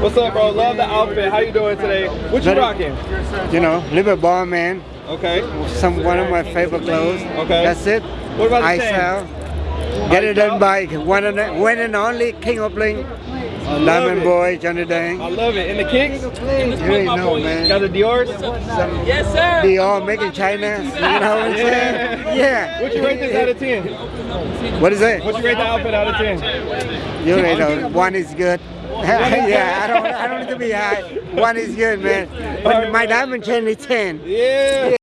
What's up, bro? Love the outfit. How you doing today? What you rocking? You know, live a bar man. Okay. Some one of my favorite clothes. Okay. That's it. What about the I chain? sell. Get it done by one and one and only King of Bling, Diamond it. Boy, Johnny Dang. I love it. And the kicks? You ain't know, man. Got the Dior's? Yes, sir. Dior made in China. You know what I'm saying? Yeah. What you rate this out of 10? What is it? What you rate the outfit out of 10? You already know. One is good. yeah, I don't. I don't need to be high. One is good, man. But my diamond chain is ten. Yeah.